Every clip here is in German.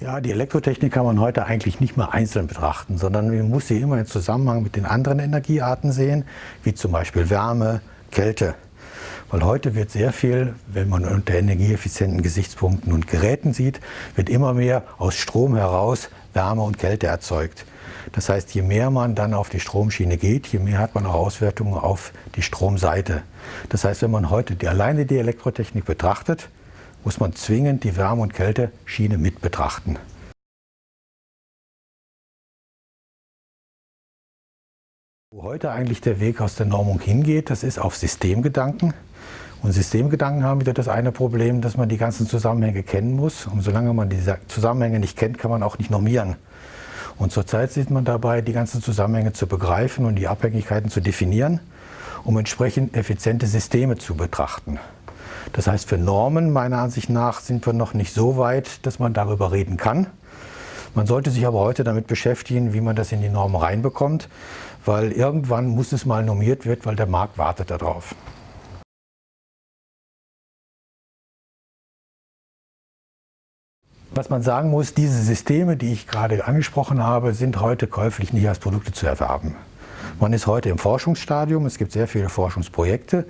Ja, die Elektrotechnik kann man heute eigentlich nicht mehr einzeln betrachten, sondern man muss sie immer im Zusammenhang mit den anderen Energiearten sehen, wie zum Beispiel Wärme, Kälte. Weil heute wird sehr viel, wenn man unter energieeffizienten Gesichtspunkten und Geräten sieht, wird immer mehr aus Strom heraus Wärme und Kälte erzeugt. Das heißt, je mehr man dann auf die Stromschiene geht, je mehr hat man auch Auswertungen auf die Stromseite. Das heißt, wenn man heute die, alleine die Elektrotechnik betrachtet, muss man zwingend die Wärme- und Kälteschiene mit betrachten. Wo heute eigentlich der Weg aus der Normung hingeht, das ist auf Systemgedanken. Und Systemgedanken haben wieder das eine Problem, dass man die ganzen Zusammenhänge kennen muss. Und solange man diese Zusammenhänge nicht kennt, kann man auch nicht normieren. Und zurzeit sieht man dabei, die ganzen Zusammenhänge zu begreifen und die Abhängigkeiten zu definieren, um entsprechend effiziente Systeme zu betrachten. Das heißt, für Normen, meiner Ansicht nach, sind wir noch nicht so weit, dass man darüber reden kann. Man sollte sich aber heute damit beschäftigen, wie man das in die Normen reinbekommt, weil irgendwann muss es mal normiert werden, weil der Markt wartet darauf. Was man sagen muss, diese Systeme, die ich gerade angesprochen habe, sind heute käuflich nicht als Produkte zu erwerben. Man ist heute im Forschungsstadium. Es gibt sehr viele Forschungsprojekte,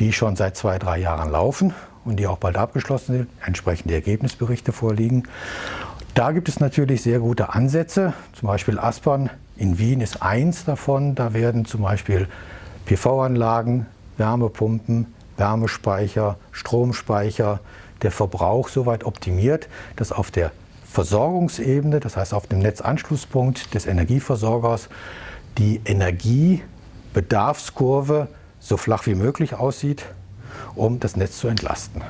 die schon seit zwei, drei Jahren laufen und die auch bald abgeschlossen sind, entsprechende Ergebnisberichte vorliegen. Da gibt es natürlich sehr gute Ansätze, zum Beispiel Aspern in Wien ist eins davon. Da werden zum Beispiel PV-Anlagen, Wärmepumpen, Wärmespeicher, Stromspeicher, der Verbrauch so weit optimiert, dass auf der Versorgungsebene, das heißt auf dem Netzanschlusspunkt des Energieversorgers, die Energiebedarfskurve so flach wie möglich aussieht, um das Netz zu entlasten.